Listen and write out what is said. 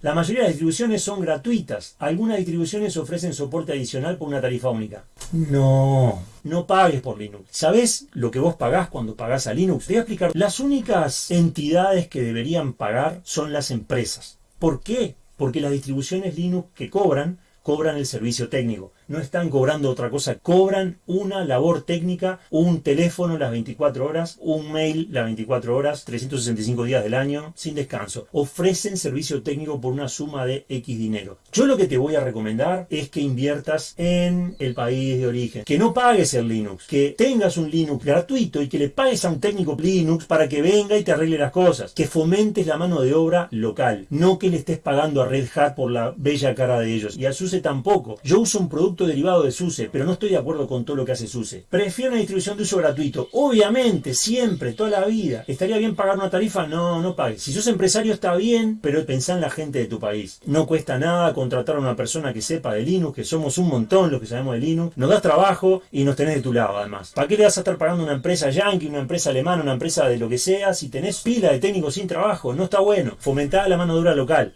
La mayoría de las distribuciones son gratuitas. Algunas distribuciones ofrecen soporte adicional por una tarifa única. No, no pagues por Linux. ¿Sabes lo que vos pagás cuando pagás a Linux? Te voy a explicar. Las únicas entidades que deberían pagar son las empresas. ¿Por qué? Porque las distribuciones Linux que cobran, cobran el servicio técnico no están cobrando otra cosa, cobran una labor técnica, un teléfono las 24 horas, un mail las 24 horas, 365 días del año, sin descanso. Ofrecen servicio técnico por una suma de X dinero. Yo lo que te voy a recomendar es que inviertas en el país de origen, que no pagues el Linux, que tengas un Linux gratuito y que le pagues a un técnico Linux para que venga y te arregle las cosas, que fomentes la mano de obra local, no que le estés pagando a Red Hat por la bella cara de ellos y a SUSE tampoco. Yo uso un producto derivado de SUSE, pero no estoy de acuerdo con todo lo que hace SUSE. Prefiero una distribución de uso gratuito. Obviamente, siempre, toda la vida. ¿Estaría bien pagar una tarifa? No, no pagues. Si sos empresario está bien, pero pensá en la gente de tu país. No cuesta nada contratar a una persona que sepa de Linux, que somos un montón los que sabemos de Linux. Nos das trabajo y nos tenés de tu lado además. ¿Para qué le vas a estar pagando una empresa yankee, una empresa alemana, una empresa de lo que sea, si tenés pila de técnicos sin trabajo? No está bueno. Fomentá la mano dura local.